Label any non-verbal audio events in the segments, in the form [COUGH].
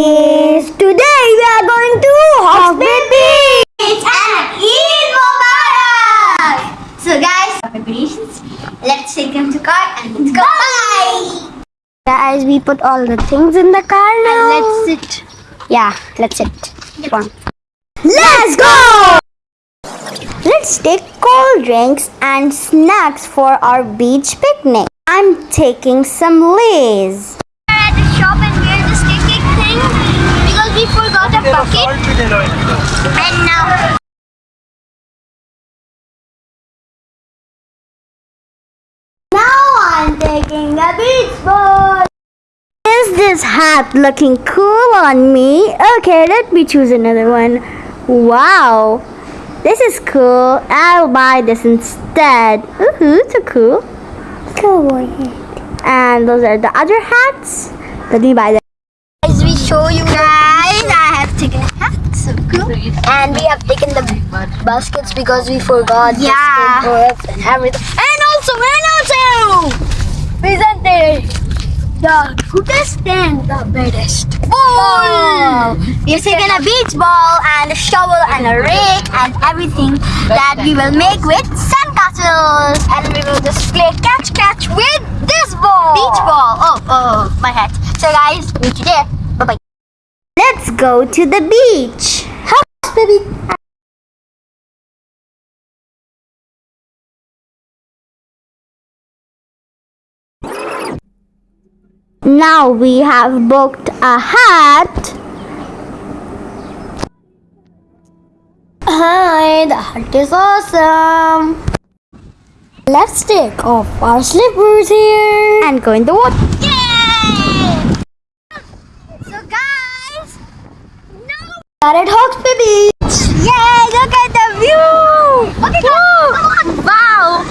Yes, today we are going to Hawks Bay Beach and Eid Mubarak. So guys, preparations. Let's take them to car and let's go. Bye. Guys, we put all the things in the car now. And let's sit. Yeah, let's sit. Come on. Let's go! Let's take cold drinks and snacks for our beach picnic. I'm taking some Lays. We're at the shop and we're just things because we forgot a bucket. And now Now I'm taking a beach ball. Is this hat looking cool on me? Okay, let me choose another one. Wow, this is cool. I'll buy this instead. Woohoo, so cool. Ahead. And those are the other hats. Let me buy them. And we have taken the baskets because we forgot the Yeah. skateboards and everything. And also, and also, presented the goodest and the baddest ball. Oh. We've taken a beach ball and a shovel and a rake and everything that we will make with sandcastles. And we will just play catch catch with this ball. Beach ball. Oh, oh, my hat. So guys, meet you there. Bye bye. Let's go to the beach. Baby. Now we have booked a hat. Hi, the hat is awesome. Let's take off our slippers here and go in the water. Yay! So guys, now Are at Hawks Bay Beach. Yay! Look at the view. Okay, on. Wow!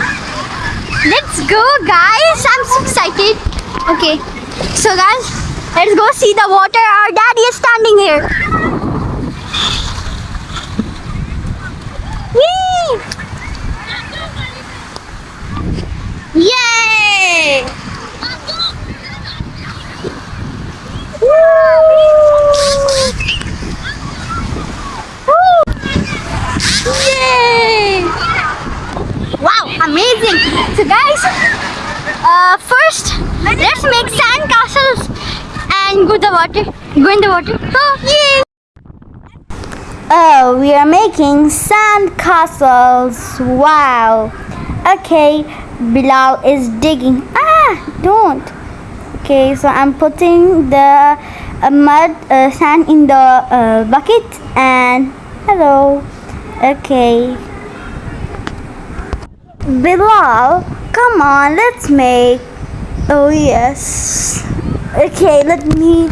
Let's go, guys! I'm so excited. Okay, so guys, let's go see the water. Our daddy is standing here. Whee! Yay! Woo! Yay! Wow, amazing! So guys, uh, first let's make sand castles and go the water. Go in the water. Oh, yay! Oh, we are making sand castles. Wow. Okay, Bilal is digging. Ah, don't. Okay, so I'm putting the uh, mud, uh, sand in the uh, bucket and hello. Okay. Bilal, come on, let's make. Oh, yes. Okay, let me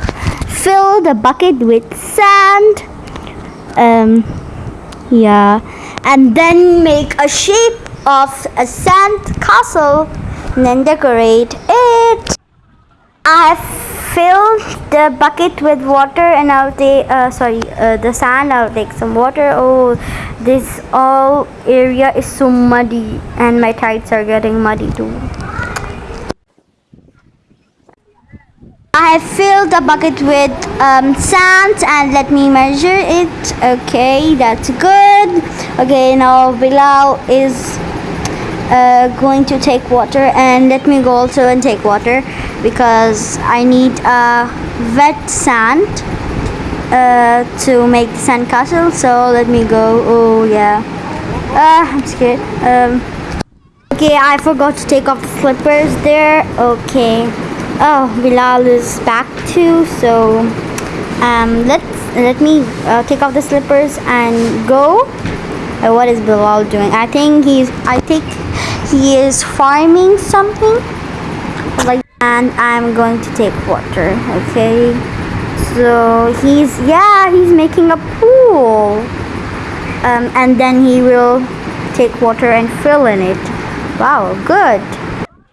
fill the bucket with sand. Um, yeah. And then make a shape of a sand castle and then decorate it. I have filled the bucket with water and I'll take, uh, sorry, uh, the sand. I'll take some water. Oh, this all area is so muddy and my tights are getting muddy too. I have filled the bucket with um, sand and let me measure it. Okay, that's good. Okay, now Bilal is uh, going to take water and let me go also and take water because I need uh, wet sand uh, to make the sand castle. So let me go. Oh yeah. Ah, I'm scared. Um, okay, I forgot to take off the slippers there. Okay. Oh, Bilal is back too. So um, let's let me uh, take off the slippers and go. Uh, what is Bilal doing? I think he's. I think he is farming something. Like, and I'm going to take water. Okay. So he's yeah he's making a pool. Um, and then he will take water and fill in it. Wow, good.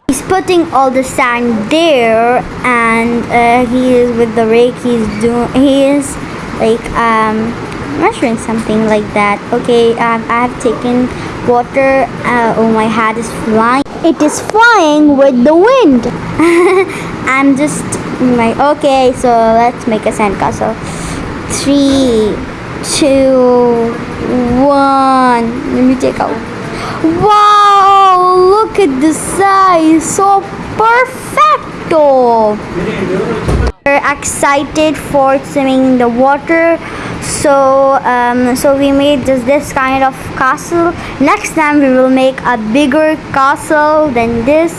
He's putting all the sand there, and uh, he is with the rake. He's doing. He is like um measuring something like that. Okay, um, I have taken water. Uh, oh, my hat is flying. It is flying with the wind. [LAUGHS] I'm just My okay, so let's make a sandcastle. Three, two, one. Let me take out. Wow! Look at the size, so perfecto. We're excited for swimming in the water, so um, so we made just this kind of castle. Next time we will make a bigger castle than this.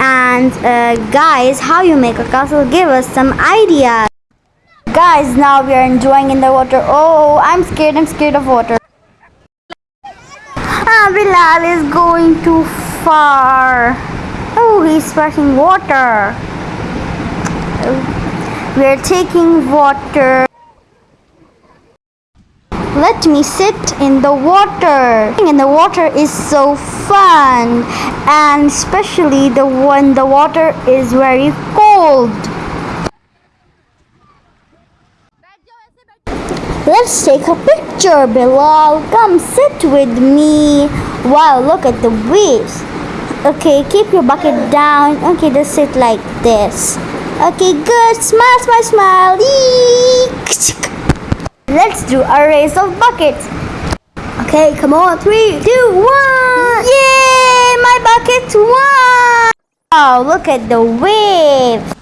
And uh, guys, how you make a castle? Give us some ideas. Guys, now we are enjoying in the water. Oh, I'm scared. I'm scared of water. Ah, Bilal is going too far. Oh, he's splashing water. We are taking water. Let me sit in the water. In the water is so fun, and especially the when the water is very cold. Let's take a picture, Bilal. Come sit with me. Wow, look at the waves. Okay, keep your bucket down. Okay, just sit like this. Okay, good. Smile, smile, smile. Eek. Let's do a race of buckets. Okay, come on. Three, two, one. Yay! My bucket won. Oh, look at the waves.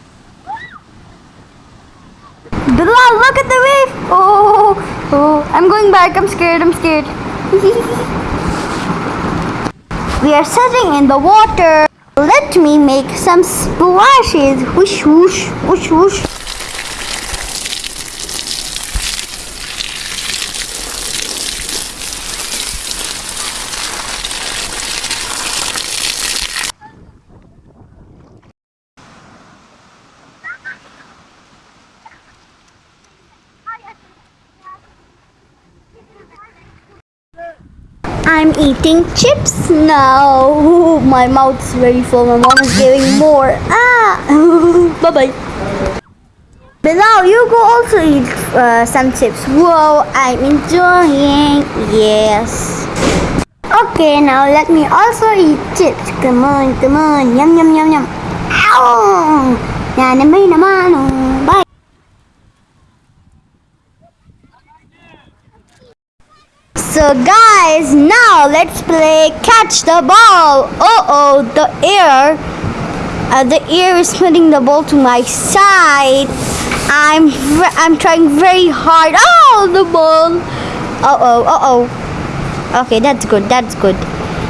Bilal, look at the wave. Oh, oh, I'm going back. I'm scared. I'm scared. [LAUGHS] we are sitting in the water. Let me make some splashes. Whoosh, whoosh, whoosh, whoosh. I'm eating chips now. Ooh, [LAUGHS] My mouth's very full. My mom is giving more. Ah! [LAUGHS] bye bye. Bilal, you go also eat uh, some chips. Whoa, I'm enjoying. Yes. Okay, now let me also eat chips. Come on, come on. Yum, yum, yum, yum. Ow naman. oh. Bye. So guys, now let's play catch the ball. Uh oh, the air, uh, the air is putting the ball to my side. I'm I'm trying very hard. Oh, the ball. Uh oh, uh oh. Okay, that's good. That's good.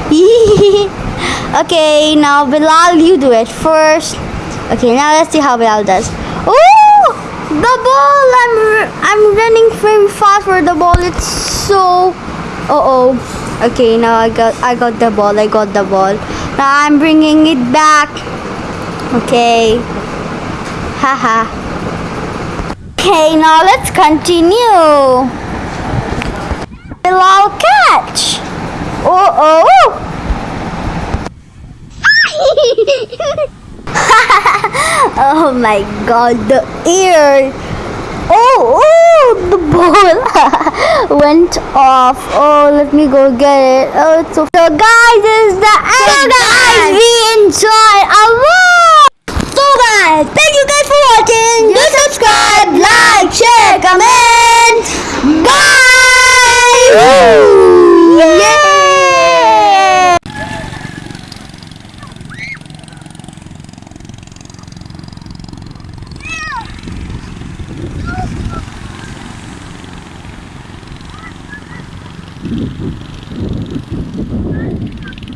[LAUGHS] okay, now Bilal, you do it first. Okay, now let's see how Bilal does. Oh, the ball! I'm I'm running very fast for the ball. It's so. Uh oh. Okay, now I got I got the ball. I got the ball. Now I'm bringing it back. Okay. Haha. Okay, now let's continue. Bilal catch. Oh oh. [LAUGHS] oh my god, the ear. Oh, oh, the ball [LAUGHS] went off. Oh, let me go get it. Oh, it's so, so guys, this is the end. So guys, we enjoyed a lot. So guys, thank you guys for watching. Do subscribe, like, share, comment. Bye. Yeah. Thank you.